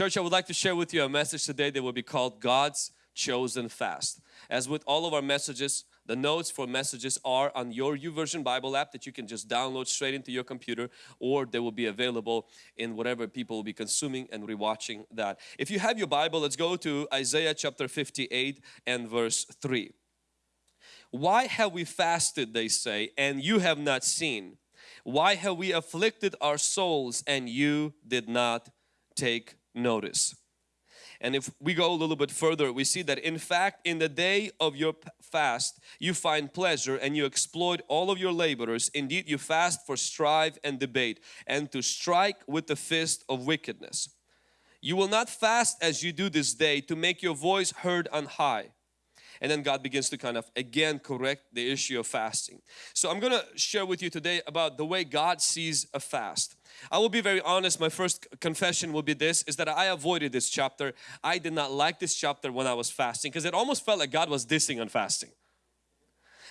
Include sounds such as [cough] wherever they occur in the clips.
Church, I would like to share with you a message today that will be called God's Chosen Fast. As with all of our messages, the notes for messages are on your YouVersion Bible app that you can just download straight into your computer or they will be available in whatever people will be consuming and rewatching that. If you have your Bible, let's go to Isaiah chapter 58 and verse 3. Why have we fasted, they say, and you have not seen? Why have we afflicted our souls and you did not take notice? And if we go a little bit further, we see that in fact in the day of your fast you find pleasure and you exploit all of your laborers. Indeed you fast for strife and debate and to strike with the fist of wickedness. You will not fast as you do this day to make your voice heard on high. And then God begins to kind of again correct the issue of fasting. So I'm going to share with you today about the way God sees a fast. I will be very honest, my first confession will be this, is that I avoided this chapter. I did not like this chapter when I was fasting because it almost felt like God was dissing on fasting.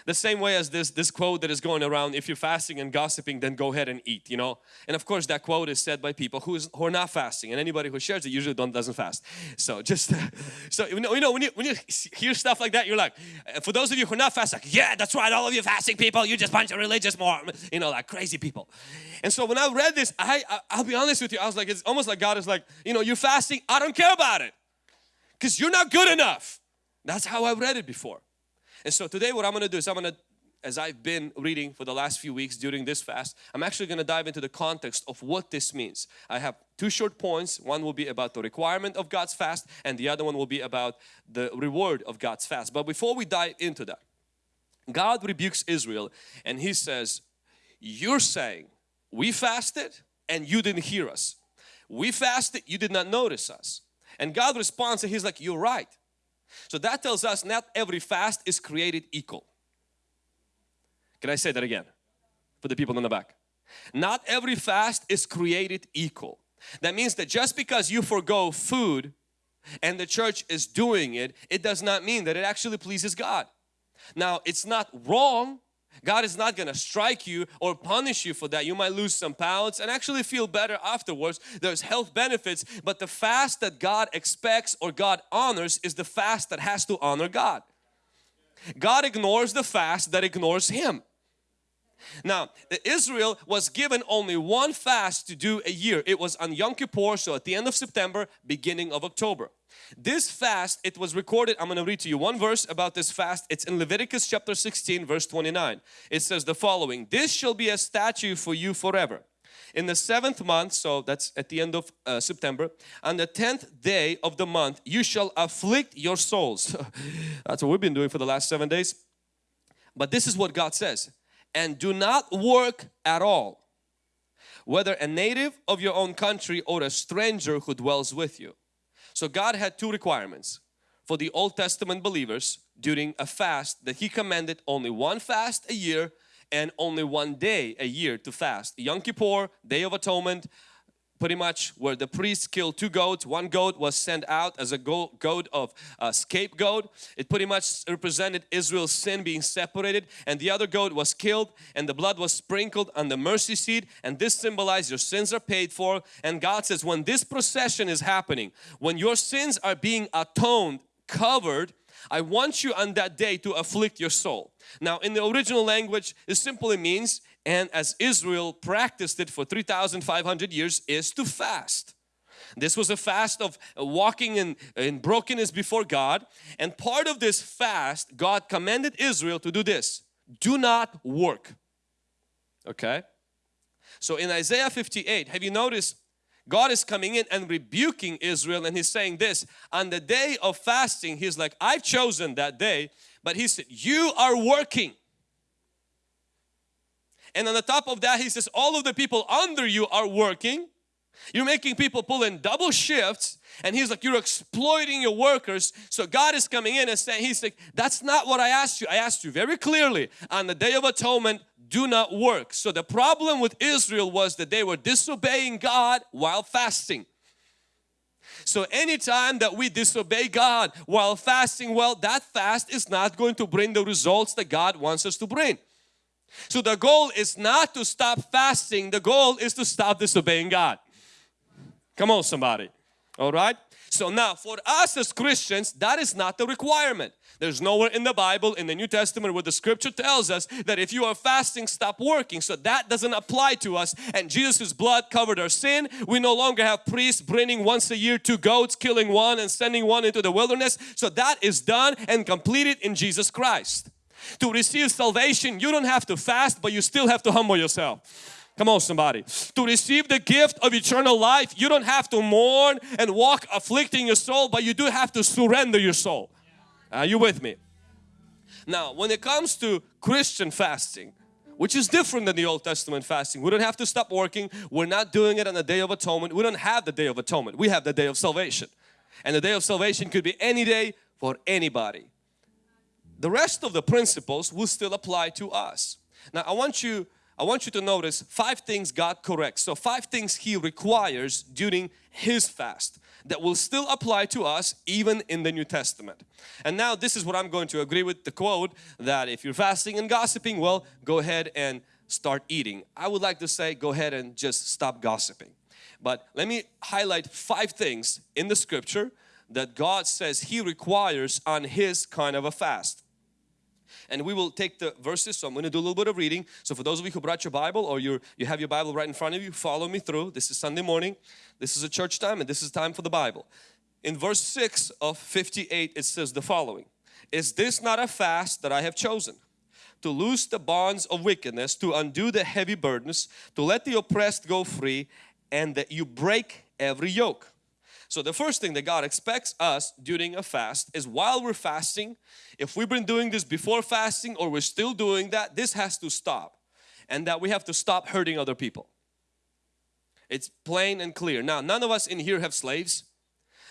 The same way as this, this quote that is going around, if you're fasting and gossiping, then go ahead and eat, you know. And of course that quote is said by people who, is, who are not fasting and anybody who shares it usually don't, doesn't fast. So just, [laughs] so you know, you know when, you, when you hear stuff like that, you're like, uh, for those of you who are not fasting, like, yeah, that's right, all of you fasting people, you just bunch of religious more, you know, like crazy people. And so when I read this, I, I I'll be honest with you, I was like, it's almost like God is like, you know, you're fasting, I don't care about it. Because you're not good enough. That's how I read it before. And so today what I'm going to do is I'm going to as I've been reading for the last few weeks during this fast, I'm actually going to dive into the context of what this means. I have two short points. One will be about the requirement of God's fast and the other one will be about the reward of God's fast. But before we dive into that, God rebukes Israel and He says, you're saying we fasted and you didn't hear us. We fasted, you did not notice us. And God responds and He's like, you're right. So that tells us not every fast is created equal. Can I say that again for the people in the back? Not every fast is created equal. That means that just because you forego food and the church is doing it, it does not mean that it actually pleases God. Now it's not wrong. God is not going to strike you or punish you for that. You might lose some pounds and actually feel better afterwards. There's health benefits, but the fast that God expects or God honors is the fast that has to honor God. God ignores the fast that ignores Him. Now, Israel was given only one fast to do a year. It was on Yom Kippur, so at the end of September, beginning of October. This fast, it was recorded, I'm going to read to you one verse about this fast. It's in Leviticus chapter 16 verse 29. It says the following, This shall be a statute for you forever. In the seventh month, so that's at the end of uh, September, on the tenth day of the month, you shall afflict your souls. [laughs] that's what we've been doing for the last seven days. But this is what God says and do not work at all whether a native of your own country or a stranger who dwells with you. So God had two requirements for the Old Testament believers during a fast that He commanded only one fast a year and only one day a year to fast. Yom Kippur, Day of Atonement, pretty much where the priest killed two goats. One goat was sent out as a goat of uh, scapegoat. It pretty much represented Israel's sin being separated and the other goat was killed and the blood was sprinkled on the mercy seat and this symbolized your sins are paid for and God says when this procession is happening, when your sins are being atoned, covered, I want you on that day to afflict your soul. Now in the original language it simply means and as Israel practiced it for 3,500 years is to fast. This was a fast of walking in, in brokenness before God and part of this fast God commanded Israel to do this. Do not work. Okay. So in Isaiah 58 have you noticed God is coming in and rebuking Israel and he's saying this on the day of fasting he's like I've chosen that day but he said you are working and on the top of that he says all of the people under you are working. You're making people pull in double shifts and he's like you're exploiting your workers. So God is coming in and saying he's like that's not what I asked you. I asked you very clearly on the day of atonement do not work. So the problem with Israel was that they were disobeying God while fasting. So anytime that we disobey God while fasting, well that fast is not going to bring the results that God wants us to bring. So the goal is not to stop fasting, the goal is to stop disobeying God. Come on somebody. All right. So now for us as Christians, that is not the requirement. There's nowhere in the Bible, in the New Testament where the scripture tells us that if you are fasting, stop working. So that doesn't apply to us. And Jesus' blood covered our sin. We no longer have priests bringing once a year two goats, killing one and sending one into the wilderness. So that is done and completed in Jesus Christ. To receive salvation, you don't have to fast, but you still have to humble yourself. Come on somebody. To receive the gift of eternal life, you don't have to mourn and walk afflicting your soul, but you do have to surrender your soul. Are you with me? Now, when it comes to Christian fasting, which is different than the Old Testament fasting. We don't have to stop working. We're not doing it on the Day of Atonement. We don't have the Day of Atonement. We have the Day of Salvation. And the Day of Salvation could be any day for anybody. The rest of the principles will still apply to us. Now I want you I want you to notice five things God corrects. So five things He requires during His fast that will still apply to us even in the New Testament. And now this is what I'm going to agree with the quote that if you're fasting and gossiping, well, go ahead and start eating. I would like to say go ahead and just stop gossiping. But let me highlight five things in the scripture that God says He requires on His kind of a fast and we will take the verses so I'm going to do a little bit of reading. So for those of you who brought your Bible or you you have your Bible right in front of you follow me through. This is Sunday morning. This is a church time and this is time for the Bible. In verse 6 of 58 it says the following. Is this not a fast that I have chosen? To loose the bonds of wickedness to undo the heavy burdens to let the oppressed go free and that you break every yoke so the first thing that God expects us during a fast is while we're fasting, if we've been doing this before fasting or we're still doing that, this has to stop. And that we have to stop hurting other people. It's plain and clear. Now, none of us in here have slaves.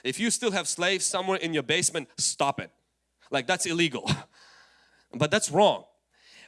If you still have slaves somewhere in your basement, stop it. Like that's illegal. [laughs] but that's wrong.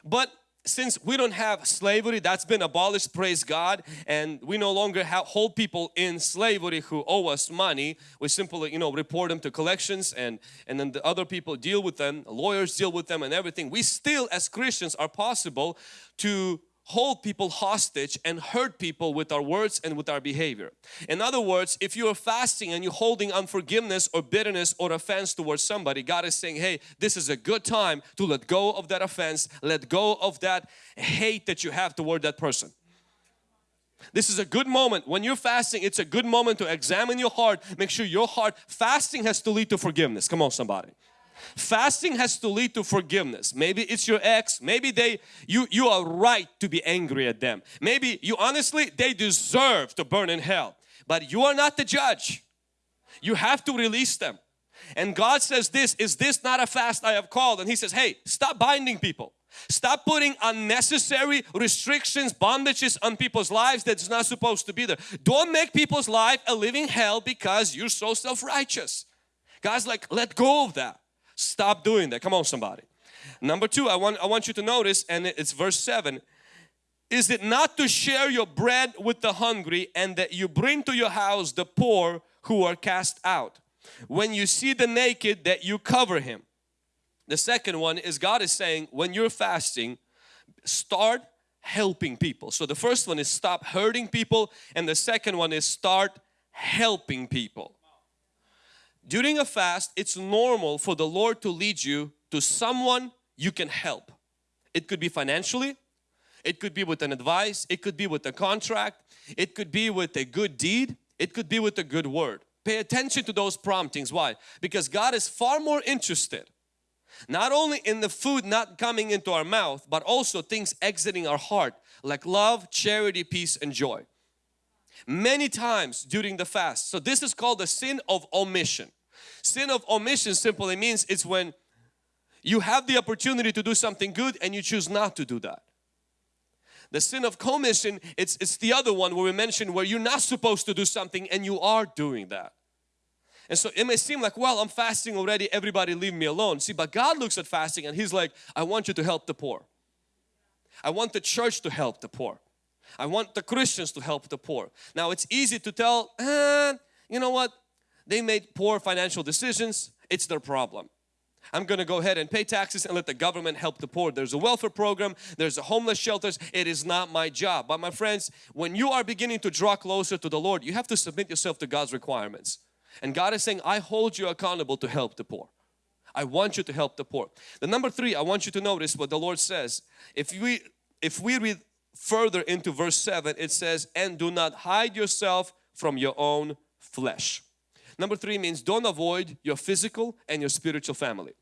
But since we don't have slavery that's been abolished praise God and we no longer have, hold people in slavery who owe us money we simply you know report them to collections and and then the other people deal with them lawyers deal with them and everything. We still as Christians are possible to hold people hostage and hurt people with our words and with our behavior. In other words, if you are fasting and you're holding unforgiveness or bitterness or offense towards somebody, God is saying, hey, this is a good time to let go of that offense, let go of that hate that you have toward that person. This is a good moment. When you're fasting, it's a good moment to examine your heart. Make sure your heart, fasting has to lead to forgiveness. Come on somebody. Fasting has to lead to forgiveness. Maybe it's your ex, maybe they you you are right to be angry at them. Maybe you honestly they deserve to burn in hell. But you are not the judge. You have to release them. And God says this, is this not a fast I have called? And He says, hey, stop binding people. Stop putting unnecessary restrictions, bondages on people's lives that's not supposed to be there. Don't make people's life a living hell because you're so self-righteous. God's like, let go of that. Stop doing that. Come on somebody. Number two, I want, I want you to notice and it's verse 7. Is it not to share your bread with the hungry and that you bring to your house the poor who are cast out? When you see the naked that you cover him. The second one is God is saying when you're fasting start helping people. So the first one is stop hurting people and the second one is start helping people. During a fast, it's normal for the Lord to lead you to someone you can help. It could be financially, it could be with an advice, it could be with a contract, it could be with a good deed, it could be with a good word. Pay attention to those promptings. Why? Because God is far more interested not only in the food not coming into our mouth but also things exiting our heart like love, charity, peace and joy many times during the fast. So this is called the sin of omission. Sin of omission simply means it's when you have the opportunity to do something good and you choose not to do that. The sin of commission, it's, it's the other one where we mentioned where you're not supposed to do something and you are doing that. And so it may seem like, well, I'm fasting already, everybody leave me alone. See, but God looks at fasting and He's like, I want you to help the poor. I want the church to help the poor. I want the Christians to help the poor. Now it's easy to tell, eh, you know what, they made poor financial decisions, it's their problem. I'm going to go ahead and pay taxes and let the government help the poor. There's a welfare program, there's a homeless shelters. It is not my job. But my friends, when you are beginning to draw closer to the Lord, you have to submit yourself to God's requirements. And God is saying, I hold you accountable to help the poor. I want you to help the poor. The number three, I want you to notice what the Lord says. If we if we read further into verse 7, it says, and do not hide yourself from your own flesh. Number three means don't avoid your physical and your spiritual family.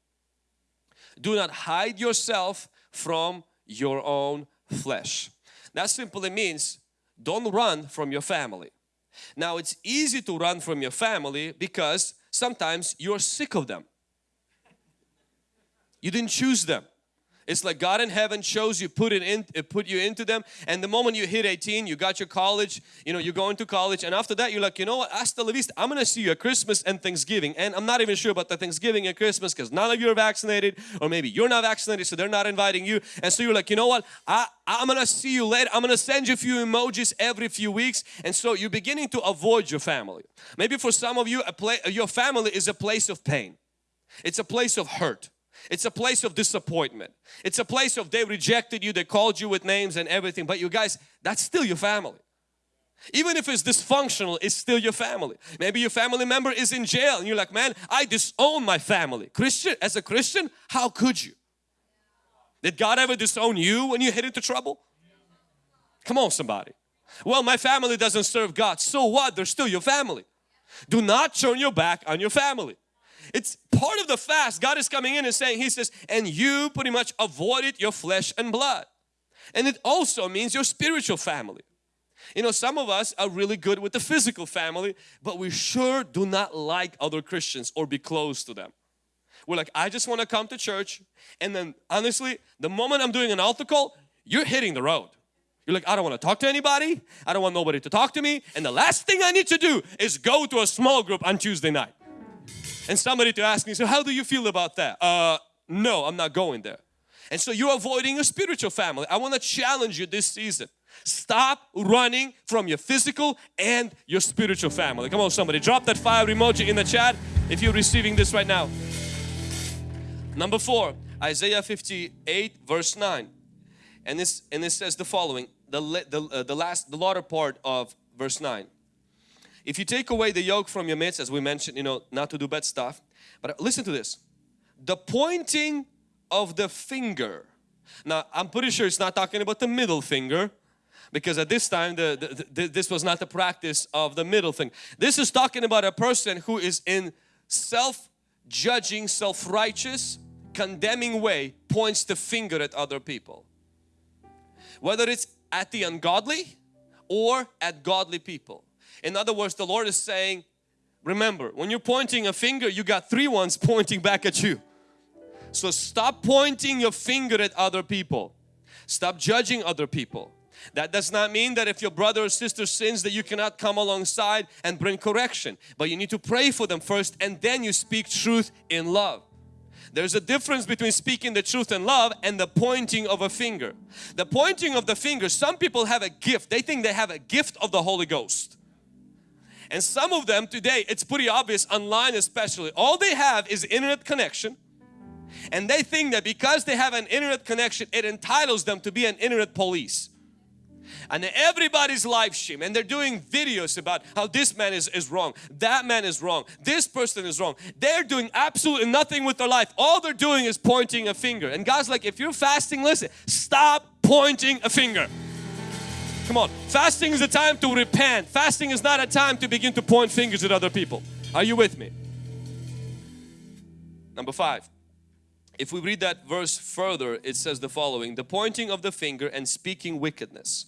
Do not hide yourself from your own flesh. That simply means don't run from your family. Now it's easy to run from your family because sometimes you're sick of them. You didn't choose them. It's like God in heaven chose you, put it in, put you into them, and the moment you hit 18, you got your college, you know, you're going to college, and after that, you're like, you know what, hasta la vista, I'm gonna see you at Christmas and Thanksgiving, and I'm not even sure about the Thanksgiving and Christmas because none of you are vaccinated, or maybe you're not vaccinated, so they're not inviting you, and so you're like, you know what, I, I'm gonna see you later, I'm gonna send you a few emojis every few weeks, and so you're beginning to avoid your family. Maybe for some of you, a play, your family is a place of pain. It's a place of hurt. It's a place of disappointment. It's a place of they rejected you, they called you with names and everything. But you guys, that's still your family. Even if it's dysfunctional, it's still your family. Maybe your family member is in jail and you're like, man, I disown my family. Christian, as a Christian, how could you? Did God ever disown you when you hit into trouble? Come on somebody. Well, my family doesn't serve God. So what? They're still your family. Do not turn your back on your family. It's part of the fast. God is coming in and saying, He says, and you pretty much avoided your flesh and blood. And it also means your spiritual family. You know, some of us are really good with the physical family, but we sure do not like other Christians or be close to them. We're like, I just want to come to church. And then honestly, the moment I'm doing an altar call, you're hitting the road. You're like, I don't want to talk to anybody. I don't want nobody to talk to me. And the last thing I need to do is go to a small group on Tuesday night and somebody to ask me, so how do you feel about that? Uh, no, I'm not going there. And so you're avoiding your spiritual family. I want to challenge you this season. Stop running from your physical and your spiritual family. Come on somebody, drop that fire emoji in the chat if you're receiving this right now. Number four, Isaiah 58 verse 9. And this and it says the following, the, the, uh, the last, the latter part of verse 9. If you take away the yoke from your midst, as we mentioned, you know, not to do bad stuff. But listen to this. The pointing of the finger. Now, I'm pretty sure it's not talking about the middle finger because at this time the, the, the, this was not the practice of the middle thing. This is talking about a person who is in self-judging, self-righteous, condemning way points the finger at other people. Whether it's at the ungodly or at godly people. In other words, the Lord is saying, remember, when you're pointing a finger, you got three ones [laughs] pointing back at you. So stop pointing your finger at other people. Stop judging other people. That does not mean that if your brother or sister sins that you cannot come alongside and bring correction. But you need to pray for them first and then you speak truth in love. There's a difference between speaking the truth in love and the pointing of a finger. The pointing of the finger, some people have a gift. They think they have a gift of the Holy Ghost. And some of them today, it's pretty obvious online especially, all they have is internet connection. And they think that because they have an internet connection it entitles them to be an internet police. And everybody's live stream and they're doing videos about how this man is, is wrong that man is wrong this person is wrong. They're doing absolutely nothing with their life. All they're doing is pointing a finger. And God's like if you're fasting listen stop pointing a finger Come on. Fasting is a time to repent. Fasting is not a time to begin to point fingers at other people. Are you with me? Number five. If we read that verse further, it says the following. The pointing of the finger and speaking wickedness.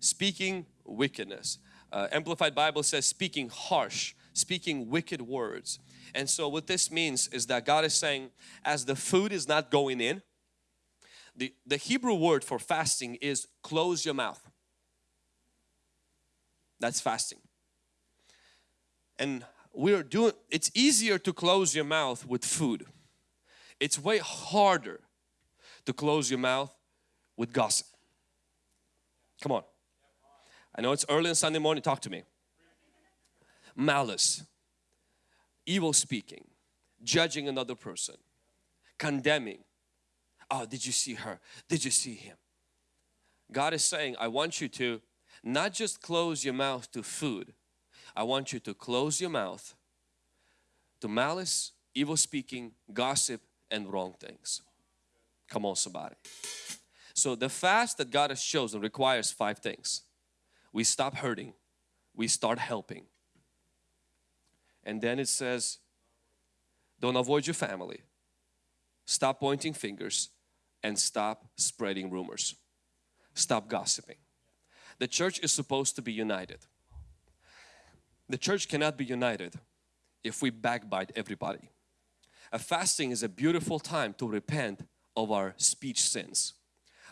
Speaking wickedness. Uh, Amplified Bible says speaking harsh, speaking wicked words. And so what this means is that God is saying as the food is not going in, the, the Hebrew word for fasting is close your mouth. That's fasting. And we're doing, it's easier to close your mouth with food. It's way harder to close your mouth with gossip. Come on. I know it's early on Sunday morning, talk to me. Malice, evil speaking, judging another person, condemning. Oh, did you see her? Did you see him? God is saying, I want you to not just close your mouth to food. I want you to close your mouth to malice, evil speaking, gossip and wrong things. Come on somebody. So the fast that God has chosen requires five things. We stop hurting, we start helping. And then it says, don't avoid your family, stop pointing fingers and stop spreading rumors. Stop gossiping. The church is supposed to be united. The church cannot be united if we backbite everybody. A fasting is a beautiful time to repent of our speech sins,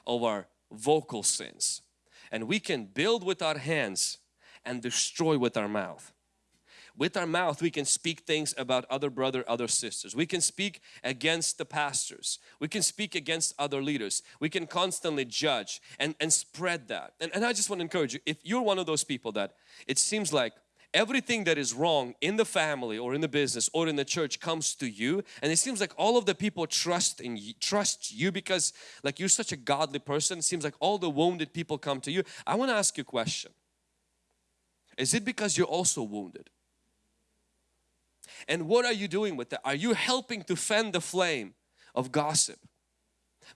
of our vocal sins. And we can build with our hands and destroy with our mouth. With our mouth we can speak things about other brother, other sisters. We can speak against the pastors. We can speak against other leaders. We can constantly judge and, and spread that. And, and I just want to encourage you, if you're one of those people that it seems like everything that is wrong in the family or in the business or in the church comes to you and it seems like all of the people trust in you, trust you because like you're such a godly person it seems like all the wounded people come to you I want to ask you a question is it because you're also wounded and what are you doing with that are you helping to fan the flame of gossip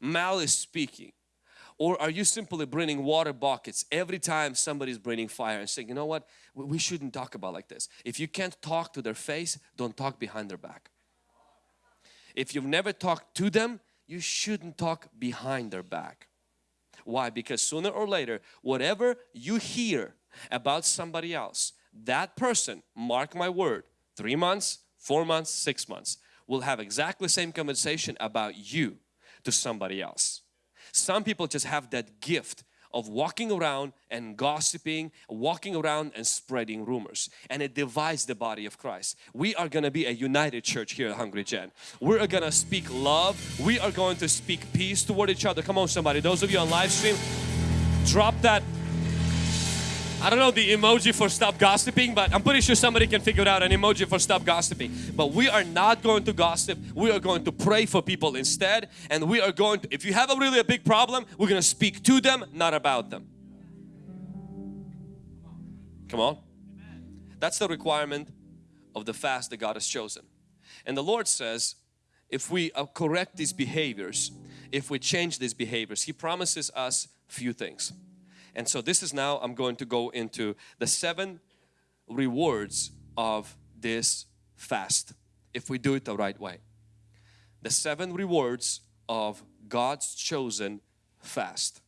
malice speaking or are you simply bringing water buckets every time somebody's bringing fire and saying, you know what, we shouldn't talk about like this. If you can't talk to their face, don't talk behind their back. If you've never talked to them, you shouldn't talk behind their back. Why? Because sooner or later, whatever you hear about somebody else, that person, mark my word, three months, four months, six months, will have exactly the same conversation about you to somebody else. Some people just have that gift of walking around and gossiping, walking around and spreading rumors and it divides the body of Christ. We are going to be a united church here at Hungry Gen. We're going to speak love. We are going to speak peace toward each other. Come on somebody, those of you on live stream, drop that I don't know the emoji for stop gossiping but I'm pretty sure somebody can figure out an emoji for stop gossiping. But we are not going to gossip. We are going to pray for people instead and we are going to, if you have a really a big problem, we're going to speak to them, not about them. Come on. That's the requirement of the fast that God has chosen. And the Lord says, if we uh, correct these behaviors, if we change these behaviors, He promises us few things. And so this is now I'm going to go into the seven rewards of this fast if we do it the right way. The seven rewards of God's chosen fast.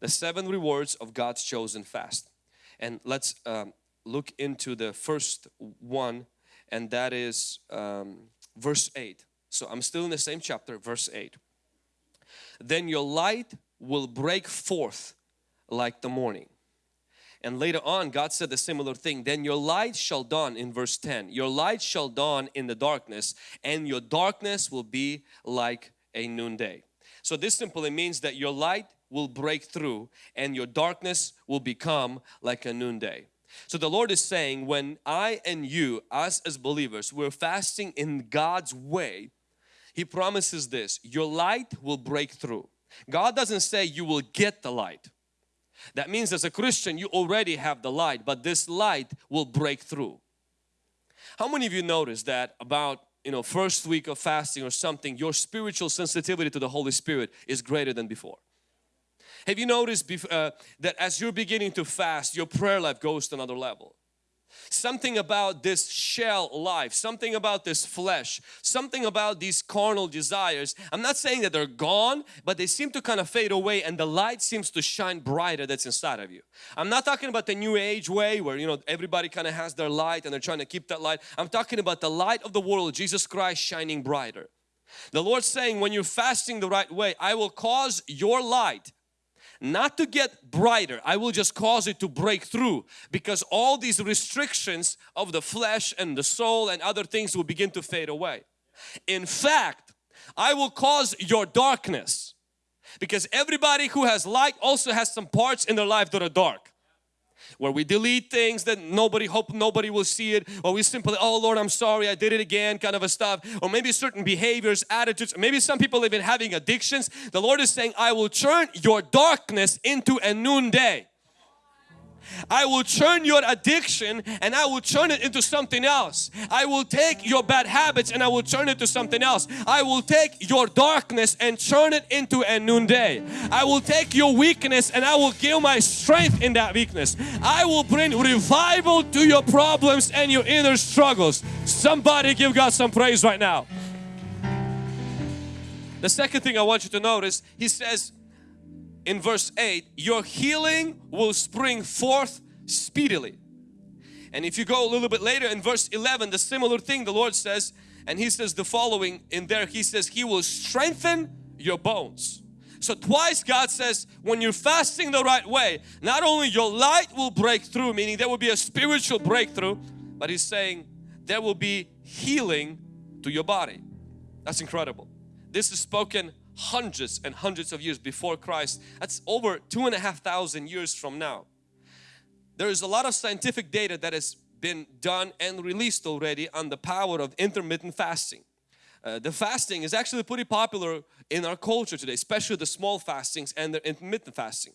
The seven rewards of God's chosen fast. And let's um, look into the first one and that is um, verse 8. So I'm still in the same chapter, verse 8. Then your light will break forth like the morning. And later on God said the similar thing, then your light shall dawn in verse 10. Your light shall dawn in the darkness and your darkness will be like a noonday. So this simply means that your light will break through and your darkness will become like a noonday. So the Lord is saying when I and you us as believers we're fasting in God's way He promises this your light will break through. God doesn't say you will get the light. That means as a Christian you already have the light but this light will break through. How many of you noticed that about you know first week of fasting or something your spiritual sensitivity to the Holy Spirit is greater than before? Have you noticed uh, that as you're beginning to fast your prayer life goes to another level? Something about this shell life, something about this flesh, something about these carnal desires. I'm not saying that they're gone, but they seem to kind of fade away and the light seems to shine brighter that's inside of you. I'm not talking about the new age way where you know everybody kind of has their light and they're trying to keep that light. I'm talking about the light of the world, Jesus Christ shining brighter. The Lord's saying when you're fasting the right way, I will cause your light not to get brighter I will just cause it to break through because all these restrictions of the flesh and the soul and other things will begin to fade away. In fact I will cause your darkness because everybody who has light also has some parts in their life that are dark where we delete things that nobody hope nobody will see it or we simply oh Lord I'm sorry I did it again kind of a stuff. Or maybe certain behaviors attitudes maybe some people even having addictions. The Lord is saying I will turn your darkness into a noonday I will turn your addiction and I will turn it into something else. I will take your bad habits and I will turn it to something else. I will take your darkness and turn it into a noonday. I will take your weakness and I will give my strength in that weakness. I will bring revival to your problems and your inner struggles. Somebody give God some praise right now. The second thing I want you to notice, he says in verse 8, your healing will spring forth speedily. And if you go a little bit later in verse 11, the similar thing the Lord says, and He says the following in there, He says, He will strengthen your bones. So twice God says, when you're fasting the right way, not only your light will break through, meaning there will be a spiritual breakthrough, but He's saying there will be healing to your body. That's incredible. This is spoken hundreds and hundreds of years before Christ. That's over two and a half thousand years from now. There is a lot of scientific data that has been done and released already on the power of intermittent fasting. Uh, the fasting is actually pretty popular in our culture today, especially the small fastings and the intermittent fasting.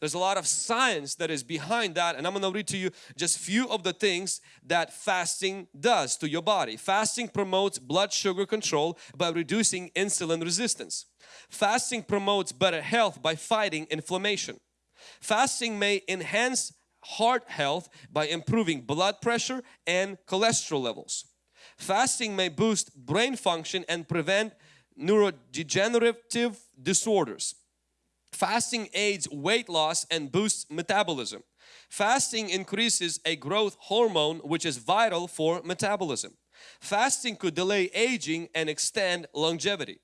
There's a lot of science that is behind that and I'm going to read to you just few of the things that fasting does to your body. Fasting promotes blood sugar control by reducing insulin resistance. Fasting promotes better health by fighting inflammation. Fasting may enhance heart health by improving blood pressure and cholesterol levels. Fasting may boost brain function and prevent neurodegenerative disorders. Fasting aids weight loss and boosts metabolism. Fasting increases a growth hormone which is vital for metabolism. Fasting could delay aging and extend longevity.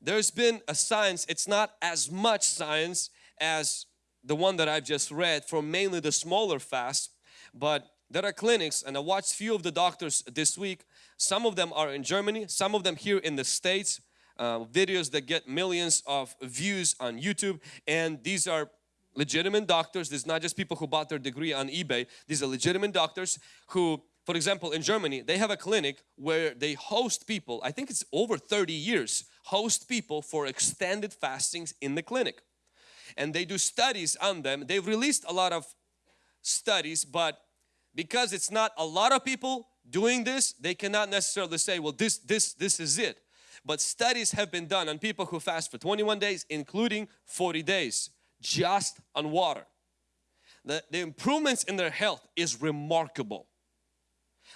There's been a science, it's not as much science as the one that I've just read for mainly the smaller fast, but there are clinics and I watched few of the doctors this week. Some of them are in Germany, some of them here in the States uh, videos that get millions of views on YouTube and these are legitimate doctors. This is not just people who bought their degree on eBay. These are legitimate doctors who, for example, in Germany, they have a clinic where they host people, I think it's over 30 years, host people for extended fastings in the clinic. And they do studies on them. They've released a lot of studies, but because it's not a lot of people doing this, they cannot necessarily say, well, this, this, this is it. But studies have been done on people who fast for 21 days, including 40 days, just on water. The, the improvements in their health is remarkable.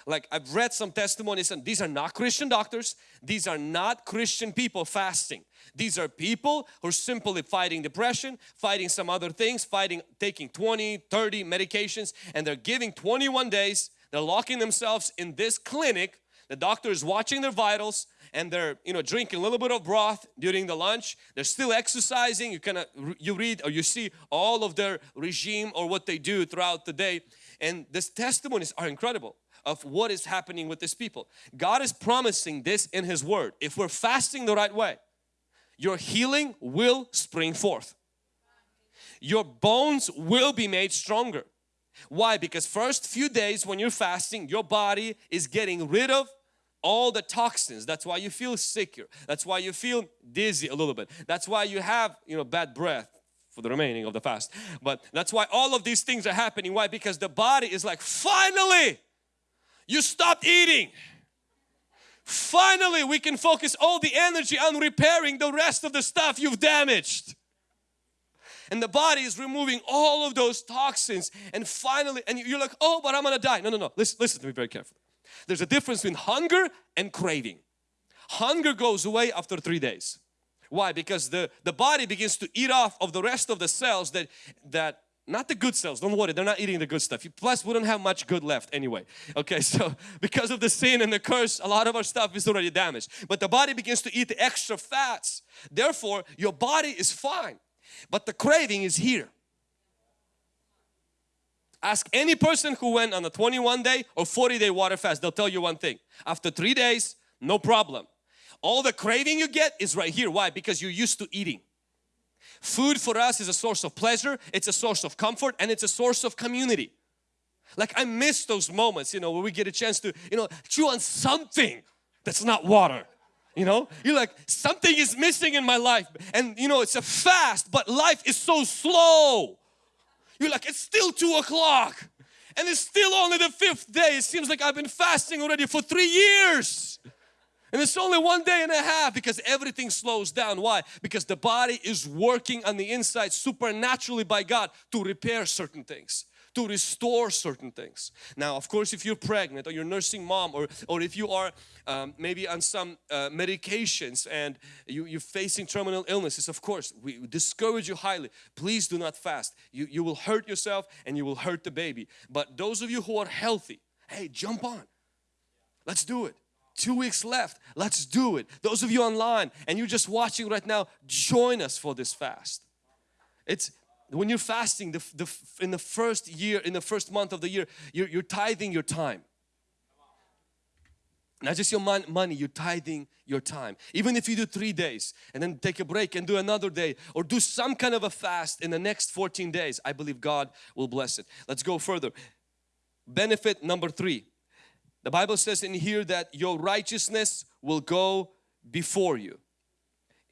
Like I've read some testimonies and these are not Christian doctors. These are not Christian people fasting. These are people who are simply fighting depression, fighting some other things, fighting taking 20, 30 medications and they're giving 21 days. They're locking themselves in this clinic. The doctor is watching their vitals and they're you know drinking a little bit of broth during the lunch. They're still exercising. You kind of you read or you see all of their regime or what they do throughout the day. And these testimonies are incredible of what is happening with these people. God is promising this in his word. If we're fasting the right way your healing will spring forth. Your bones will be made stronger. Why? Because first few days when you're fasting your body is getting rid of all the toxins. That's why you feel sicker. That's why you feel dizzy a little bit. That's why you have you know bad breath for the remaining of the fast. But that's why all of these things are happening. Why? Because the body is like finally you stopped eating. Finally we can focus all the energy on repairing the rest of the stuff you've damaged. And the body is removing all of those toxins. And finally and you're like oh but I'm gonna die. No no no. Listen, listen to me very carefully there's a difference between hunger and craving. Hunger goes away after three days. Why? Because the, the body begins to eat off of the rest of the cells that, that not the good cells, don't worry, they're not eating the good stuff. Plus, we don't have much good left anyway. [laughs] Okay, so because of the sin and the curse, a lot of our stuff is already damaged. But the body begins to eat the extra fats. Therefore, your body is fine. But the craving is here. Ask any person who went on a 21 day or 40 day water fast, they'll tell you one thing. After three days, no problem. All the craving you get is right here. Why? Because you're used to eating. Food for us is a source of pleasure, it's a source of comfort and it's a source of community. Like I miss those moments, you know, where we get a chance to, you know, chew on something that's not water. You know, you're like, something is missing in my life. And you know, it's a fast, but life is so slow. You're like, it's still two o'clock and it's still only the fifth day. It seems like I've been fasting already for three years. And it's only one day and a half because everything slows down. Why? Because the body is working on the inside supernaturally by God to repair certain things to restore certain things. Now, of course, if you're pregnant or you're nursing mom or, or if you are um, maybe on some uh, medications and you, you're facing terminal illnesses, of course, we discourage you highly. Please do not fast. You, you will hurt yourself and you will hurt the baby. But those of you who are healthy, hey, jump on. Let's do it two weeks left let's do it those of you online and you're just watching right now join us for this fast it's when you're fasting the, the, in the first year, in the first month of the year, you're, you're tithing your time. Not just your mon money, you're tithing your time. Even if you do three days and then take a break and do another day or do some kind of a fast in the next 14 days, I believe God will bless it. Let's go further. Benefit number three. The Bible says in here that your righteousness will go before you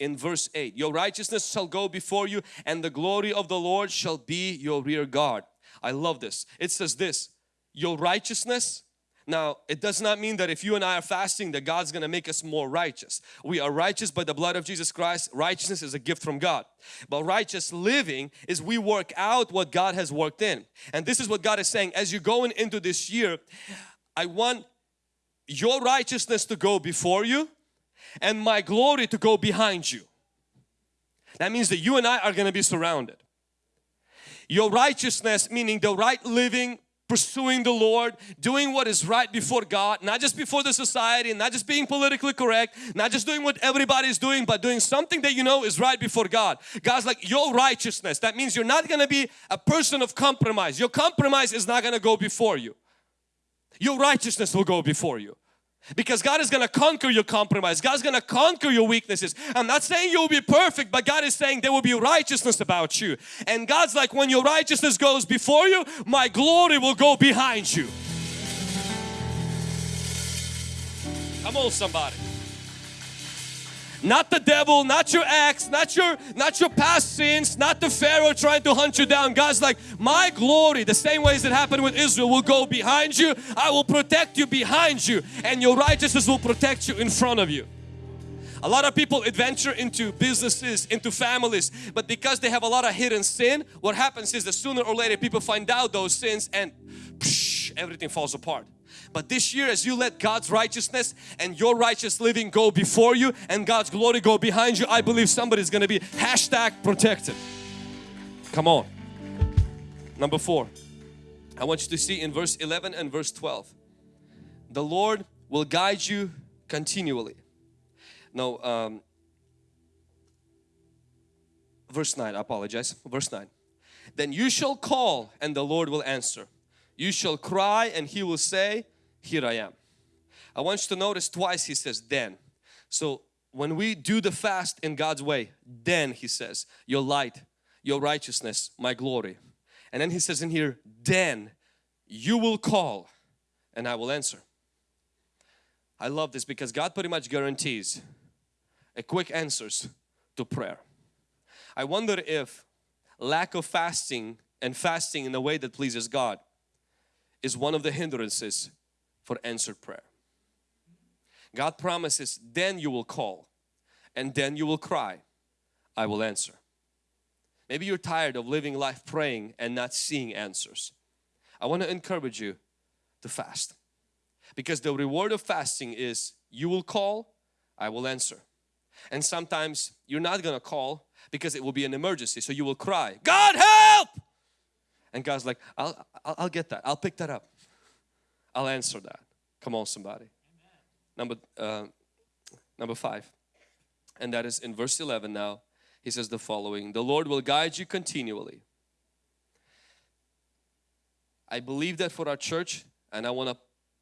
in verse 8 your righteousness shall go before you and the glory of the Lord shall be your rear guard. I love this. It says this your righteousness. Now it does not mean that if you and I are fasting that God's gonna make us more righteous. We are righteous by the blood of Jesus Christ. Righteousness is a gift from God. But righteous living is we work out what God has worked in. And this is what God is saying as you're going into this year I want your righteousness to go before you and my glory to go behind you. That means that you and I are going to be surrounded. Your righteousness meaning the right living, pursuing the Lord, doing what is right before God, not just before the society, not just being politically correct, not just doing what everybody is doing, but doing something that you know is right before God. God's like your righteousness. That means you're not going to be a person of compromise. Your compromise is not going to go before you. Your righteousness will go before you. Because God is going to conquer your compromise. God's going to conquer your weaknesses. I'm not saying you'll be perfect, but God is saying there will be righteousness about you. And God's like, when your righteousness goes before you, my glory will go behind you. Come on somebody. Not the devil, not your ex, not your not your past sins, not the Pharaoh trying to hunt you down. God's like, my glory, the same ways that happened with Israel will go behind you. I will protect you behind you and your righteousness will protect you in front of you. A lot of people adventure into businesses, into families, but because they have a lot of hidden sin, what happens is that sooner or later people find out those sins and psh, everything falls apart. But this year as you let God's righteousness and your righteous living go before you and God's glory go behind you, I believe somebody's going to be hashtag protected. Come on. Number four, I want you to see in verse 11 and verse 12. The Lord will guide you continually. No, um, verse 9, I apologize. Verse 9. Then you shall call and the Lord will answer. You shall cry and He will say, here I am. I want you to notice twice he says then. So when we do the fast in God's way, then he says, your light, your righteousness, my glory. And then he says in here, then you will call and I will answer. I love this because God pretty much guarantees a quick answers to prayer. I wonder if lack of fasting and fasting in a way that pleases God is one of the hindrances for answered prayer. God promises then you will call and then you will cry I will answer. Maybe you're tired of living life praying and not seeing answers. I want to encourage you to fast because the reward of fasting is you will call I will answer and sometimes you're not gonna call because it will be an emergency so you will cry God help and God's like I'll, I'll, I'll get that I'll pick that up I'll answer that. Come on somebody. Number, uh, number five. And that is in verse 11 now. He says the following. The Lord will guide you continually. I believe that for our church and I want to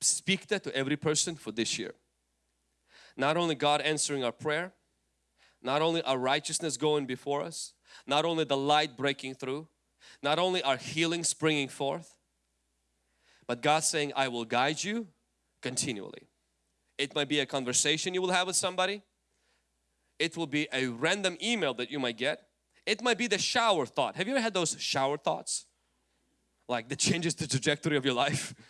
speak that to every person for this year. Not only God answering our prayer, not only our righteousness going before us, not only the light breaking through, not only are healing springing forth, but God's saying, I will guide you continually. It might be a conversation you will have with somebody. It will be a random email that you might get. It might be the shower thought. Have you ever had those shower thoughts? like that changes the trajectory of your life. [laughs]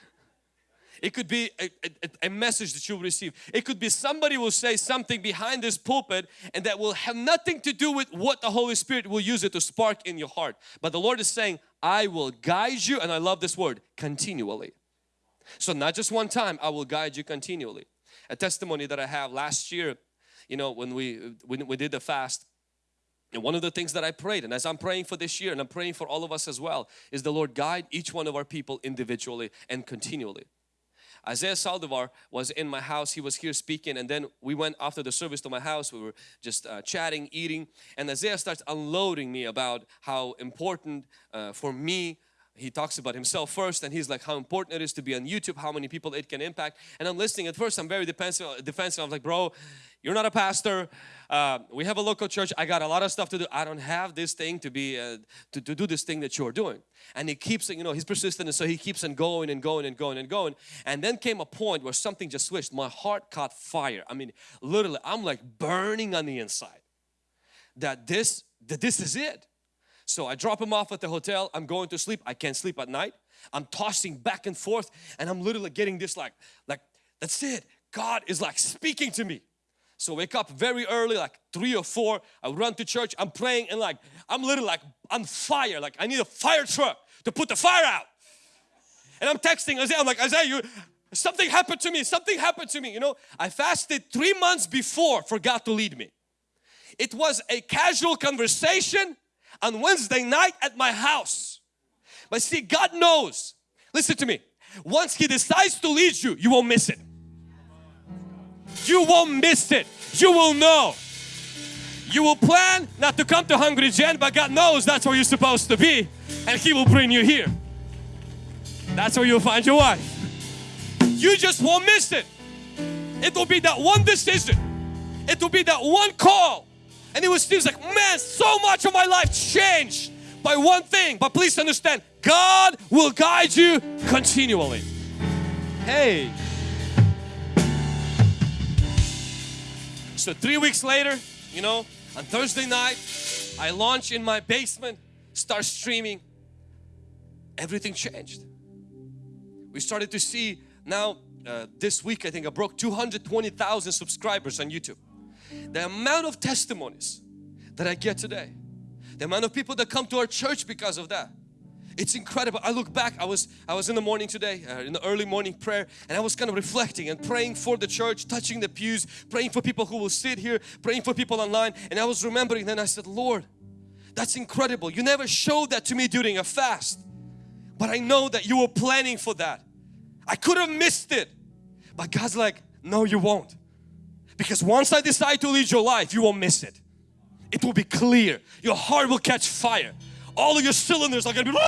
It could be a, a, a, message that you'll receive. It could be somebody will say something behind this pulpit and that will have nothing to do with what the Holy Spirit will use it to spark in your heart. But the Lord is saying, I will guide you and I love this word, continually. So not just one time, I will guide you continually. A testimony that I have last year, you know, when we, when we did the fast, and one of the things that I prayed and as I'm praying for this year and I'm praying for all of us as well is the Lord guide each one of our people individually and continually. Isaiah Saldivar was in my house. He was here speaking and then we went after the service to my house. We were just uh, chatting, eating and Isaiah starts unloading me about how important uh, for me he talks about himself first and he's like how important it is to be on YouTube, how many people it can impact. And I'm listening. At first I'm very defensive. defensive. I'm like, bro, you're not a pastor. Uh, we have a local church. I got a lot of stuff to do. I don't have this thing to be uh, to, to do this thing that you're doing. And he keeps, you know, he's persistent and so he keeps on going and going and going and going. And then came a point where something just switched. My heart caught fire. I mean, literally, I'm like burning on the inside. That this, that this is it. So I drop him off at the hotel. I'm going to sleep. I can't sleep at night. I'm tossing back and forth and I'm literally getting this like, like that's it. God is like speaking to me. So wake up very early, like three or four. I run to church. I'm praying and like I'm literally like on fire. Like I need a fire truck to put the fire out. And I'm texting Isaiah. I'm like Isaiah, you something happened to me. Something happened to me. You know, I fasted three months before for God to lead me. It was a casual conversation on Wednesday night at my house. But see, God knows. Listen to me. Once He decides to lead you, you won't miss it. You won't miss it. You will know. You will plan not to come to Hungry Gen, but God knows that's where you're supposed to be and He will bring you here. That's where you'll find your wife. You just won't miss it. It will be that one decision. It will be that one call and it was seems like, man, so much of my life changed by one thing. But please understand, God will guide you continually. Hey. So three weeks later, you know, on Thursday night, I launch in my basement, start streaming. Everything changed. We started to see now uh, this week I think I broke 220,000 subscribers on YouTube the amount of testimonies that I get today, the amount of people that come to our church because of that. It's incredible. I look back, I was I was in the morning today, uh, in the early morning prayer and I was kind of reflecting and praying for the church, touching the pews, praying for people who will sit here, praying for people online and I was remembering then I said, Lord, that's incredible. You never showed that to me during a fast. But I know that you were planning for that. I could have missed it. But God's like, no you won't. Because once I decide to lead your life, you won't miss it. It will be clear. Your heart will catch fire. All of your cylinders are gonna be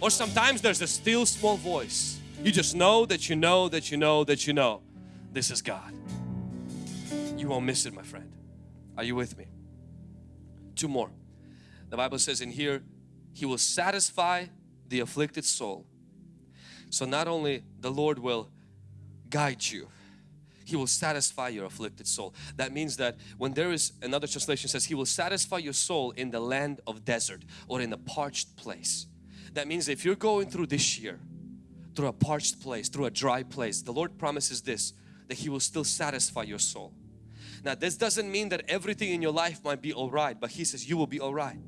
or sometimes there's a still small voice. You just know that you know that you know that you know this is God. You won't miss it my friend. Are you with me? Two more. The Bible says in here, He will satisfy the afflicted soul. So not only the Lord will guide you. He will satisfy your afflicted soul. That means that when there is, another translation says, He will satisfy your soul in the land of desert or in a parched place. That means if you're going through this year, through a parched place, through a dry place, the Lord promises this, that He will still satisfy your soul. Now this doesn't mean that everything in your life might be alright, but He says you will be alright.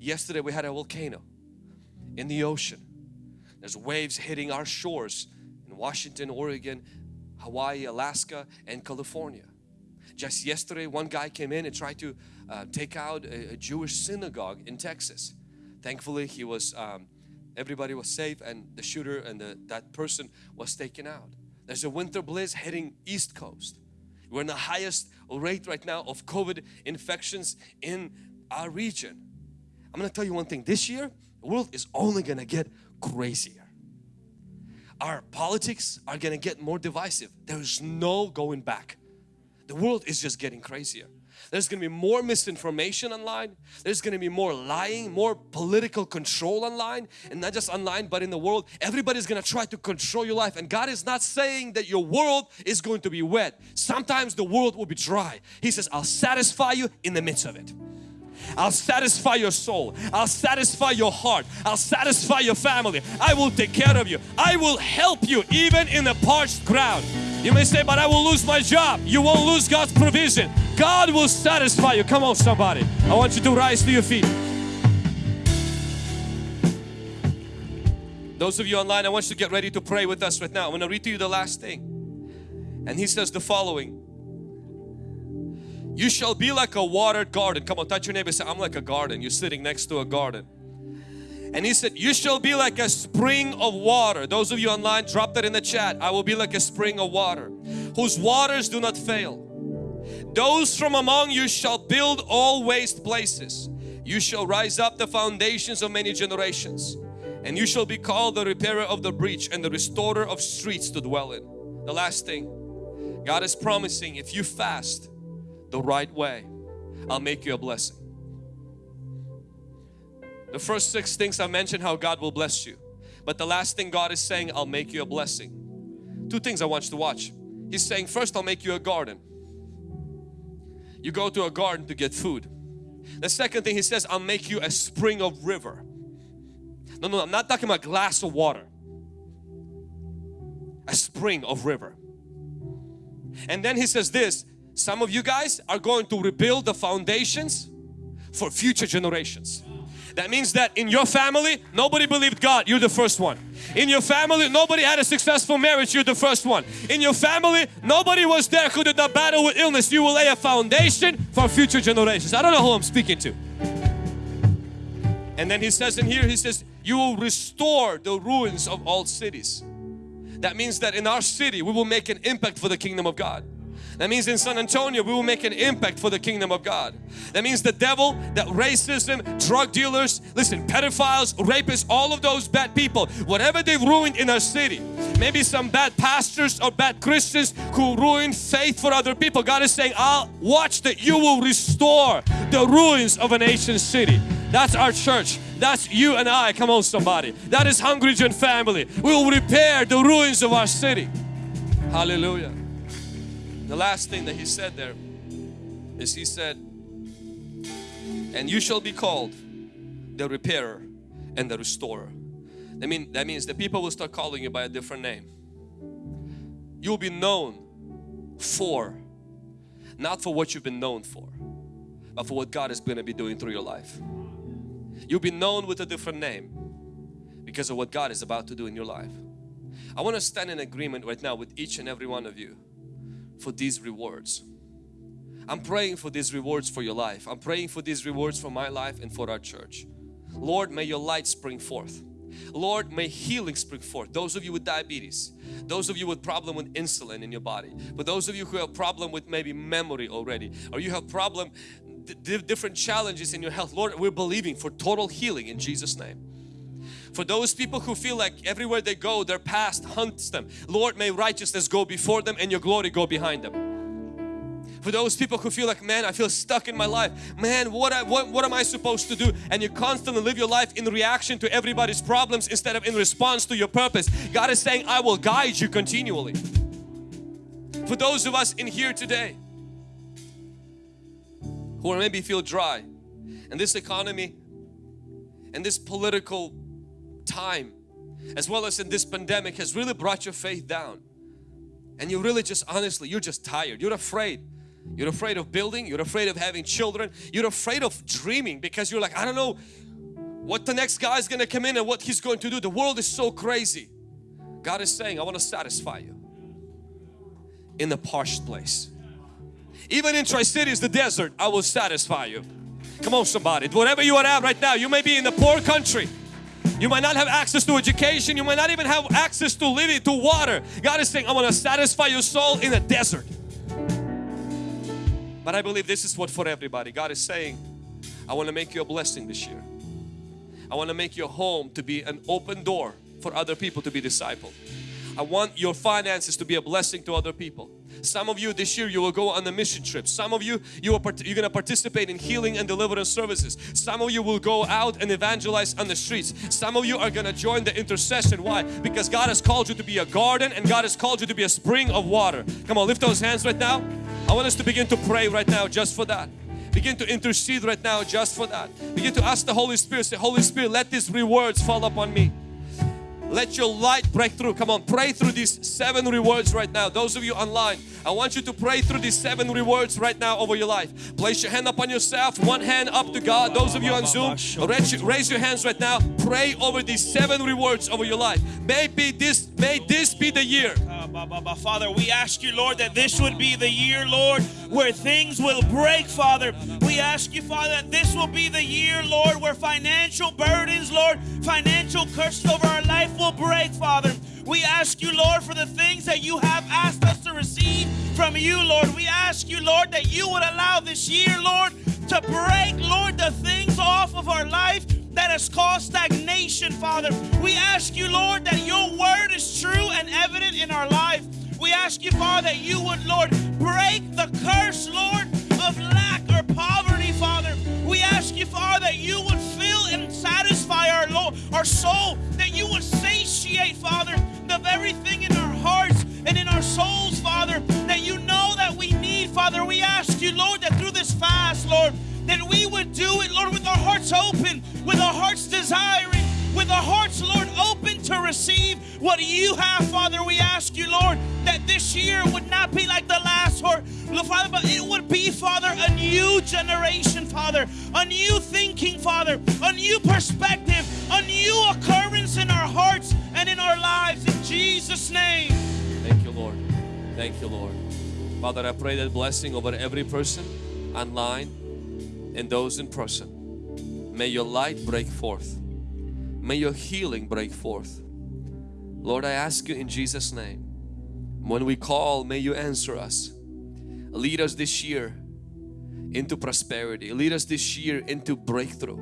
Yesterday we had a volcano in the ocean. There's waves hitting our shores Washington, Oregon, Hawaii, Alaska and California. Just yesterday one guy came in and tried to uh, take out a, a, Jewish synagogue in Texas. Thankfully he was, um, everybody was safe and the shooter and the, that person was taken out. There's a winter bliss heading east coast. We're in the highest rate right now of COVID infections in our region. I'm going to tell you one thing. This year, the world is only going to get crazier our politics are going to get more divisive. There's no going back. The world is just getting crazier. There's going to be more misinformation online. There's going to be more lying, more political control online and not just online but in the world. Everybody's going to try to control your life and God is not saying that your world is going to be wet. Sometimes the world will be dry. He says, I'll satisfy you in the midst of it. I'll satisfy your soul. I'll satisfy your heart. I'll satisfy your family. I will take care of you. I will help you even in the parched ground. You may say, but I will lose my job. You won't lose God's provision. God will satisfy you. Come on somebody. I want you to rise to your feet. Those of you online, I want you to get ready to pray with us right now. I'm going to read to you the last thing. And he says the following. You shall be like a watered garden. Come on, touch your neighbor say, I'm like a garden. You're sitting next to a garden. And he said, you shall be like a spring of water. Those of you online, drop that in the chat. I will be like a spring of water, whose waters do not fail. Those from among you shall build all waste places. You shall rise up the foundations of many generations. And you shall be called the repairer of the breach and the restorer of streets to dwell in. The last thing, God is promising if you fast, the right way, I'll make you a blessing. The first six things I mentioned how God will bless you. But the last thing God is saying, I'll make you a blessing. Two things I want you to watch. He's saying first I'll make you a garden. You go to a garden to get food. The second thing he says, I'll make you a spring of river. No, no, I'm not talking about glass of water. A spring of river. And then he says this, some of you guys are going to rebuild the foundations for future generations. That means that in your family, nobody believed God, you're the first one. In your family, nobody had a successful marriage, you're the first one. In your family, nobody was there who did not battle with illness. You will lay a foundation for future generations. I don't know who I'm speaking to. And then he says in here, he says, you will restore the ruins of old cities. That means that in our city, we will make an impact for the kingdom of God. That means in San Antonio we will make an impact for the kingdom of God. That means the devil, that racism, drug dealers, listen, pedophiles, rapists, all of those bad people, whatever they've ruined in our city, maybe some bad pastors or bad Christians who ruin faith for other people. God is saying, I'll watch that you will restore the ruins of an ancient city. That's our church. That's you and I. Come on somebody. That is Hungry Gen family. We will repair the ruins of our city. Hallelujah. The last thing that he said there is he said, and you shall be called the repairer and the restorer. I mean, that means the people will start calling you by a different name. You'll be known for, not for what you've been known for, but for what God is going to be doing through your life. You'll be known with a different name because of what God is about to do in your life. I want to stand in agreement right now with each and every one of you for these rewards. I'm praying for these rewards for your life. I'm praying for these rewards for my life and for our church. Lord, may your light spring forth. Lord, may healing spring forth. Those of you with diabetes, those of you with problem with insulin in your body, but those of you who have problem with maybe memory already, or you have problem, different challenges in your health. Lord, we're believing for total healing in Jesus' name. For those people who feel like everywhere they go, their past hunts them. Lord, may righteousness go before them and your glory go behind them. For those people who feel like, man, I feel stuck in my life. Man, what, I, what, what am I supposed to do? And you constantly live your life in reaction to everybody's problems instead of in response to your purpose. God is saying, I will guide you continually. For those of us in here today who maybe feel dry and this economy and this political time as well as in this pandemic has really brought your faith down. And you really just honestly you're just tired. You're afraid. You're afraid of building. You're afraid of having children. You're afraid of dreaming because you're like I don't know what the next guy is going to come in and what he's going to do. The world is so crazy. God is saying I want to satisfy you in the parched place. Even in Tri-Cities the desert I will satisfy you. Come on somebody. Whatever you are at right now you may be in the poor country you might not have access to education. You might not even have access to living, to water. God is saying, I want to satisfy your soul in a desert. But I believe this is what for everybody. God is saying, I want to make you a blessing this year. I want to make your home to be an open door for other people to be discipled. I want your finances to be a blessing to other people. Some of you this year you will go on a mission trip. Some of you you are you're going to participate in healing and deliverance services. Some of you will go out and evangelize on the streets. Some of you are going to join the intercession. Why? Because God has called you to be a garden and God has called you to be a spring of water. Come on, lift those hands right now. I want us to begin to pray right now just for that. Begin to intercede right now just for that. Begin to ask the Holy Spirit, say, Holy Spirit, let these rewards fall upon me. Let your light break through. Come on, pray through these seven rewards right now. Those of you online, I want you to pray through these seven rewards right now over your life. Place your hand up on yourself, one hand up to God. Those of you on Zoom, raise your hands right now. Pray over these seven rewards over your life. Maybe this, may this be the year. Father, we ask you, Lord, that this would be the year, Lord, where things will break, Father. We ask you, Father, that this will be the year, Lord, where financial burdens, Lord, financial curses over our life will break, Father. We ask you, Lord, for the things that you have asked us to receive from you, Lord. We ask you, Lord, that you would allow this year, Lord, to break, Lord, the things off of our life that has caused stagnation, Father. We ask you, Lord, that your word is true and evident in our life. We ask you, Father, that you would, Lord, break the curse, Lord, of lack or poverty, Father. We ask you, Father, that you would fill and satisfy our, Lord, our soul, that you would satiate, Father, of everything in our hearts and in our souls, Father, that you know that we need, Father. We ask you, Lord, that through this fast, Lord, that we would do it, Lord, with our hearts open, with our hearts desiring, with our hearts, Lord, open to receive what you have, Father. We ask you, Lord, that this year would not be like the last, Lord, Father, but it would be, Father, a new generation, Father, a new thinking, Father, a new perspective, a new occurrence in our hearts and in our lives. In Jesus' name. Thank you, Lord. Thank you, Lord. Father, I pray that blessing over every person online and those in person. May your light break forth. May your healing break forth. Lord, I ask you in Jesus' name, when we call, may you answer us. Lead us this year into prosperity. Lead us this year into breakthrough.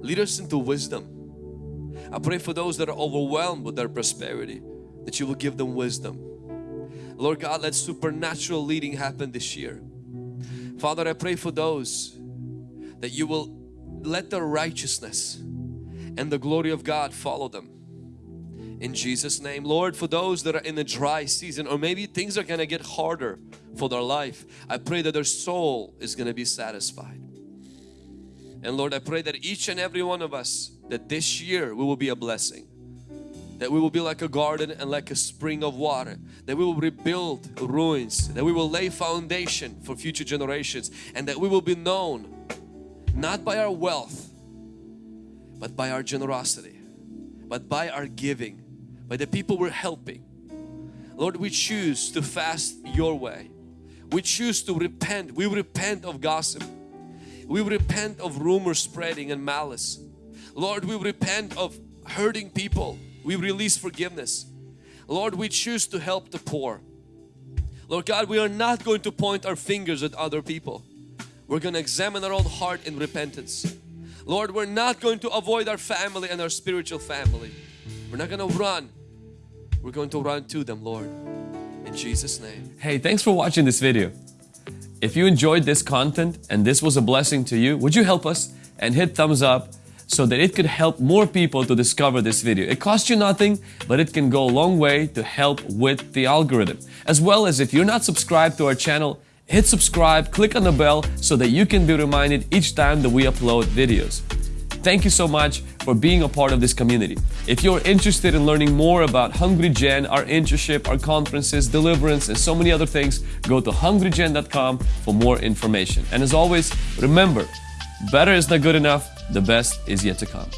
Lead us into wisdom. I pray for those that are overwhelmed with their prosperity, that you will give them wisdom. Lord God, let supernatural leading happen this year. Father, I pray for those that you will let the righteousness and the glory of God follow them. In Jesus name, Lord, for those that are in a dry season or maybe things are going to get harder for their life, I pray that their soul is going to be satisfied. And Lord, I pray that each and every one of us, that this year we will be a blessing. That we will be like a garden and like a spring of water. That we will rebuild ruins. That we will lay foundation for future generations. And that we will be known not by our wealth, but by our generosity, but by our giving, by the people we're helping. Lord, we choose to fast your way. We choose to repent. We repent of gossip. We repent of rumor spreading and malice. Lord, we repent of hurting people. We release forgiveness. Lord, we choose to help the poor. Lord God, we are not going to point our fingers at other people. We're going to examine our own heart in repentance. Lord, we're not going to avoid our family and our spiritual family. We're not going to run. We're going to run to them, Lord. In Jesus' name. Hey, thanks for watching this video. If you enjoyed this content and this was a blessing to you, would you help us and hit thumbs up so that it could help more people to discover this video. It costs you nothing, but it can go a long way to help with the algorithm. As well as if you're not subscribed to our channel, hit subscribe, click on the bell so that you can be reminded each time that we upload videos. Thank you so much for being a part of this community. If you're interested in learning more about Hungry Gen, our internship, our conferences, deliverance, and so many other things, go to hungrygen.com for more information. And as always, remember, better is not good enough, the best is yet to come.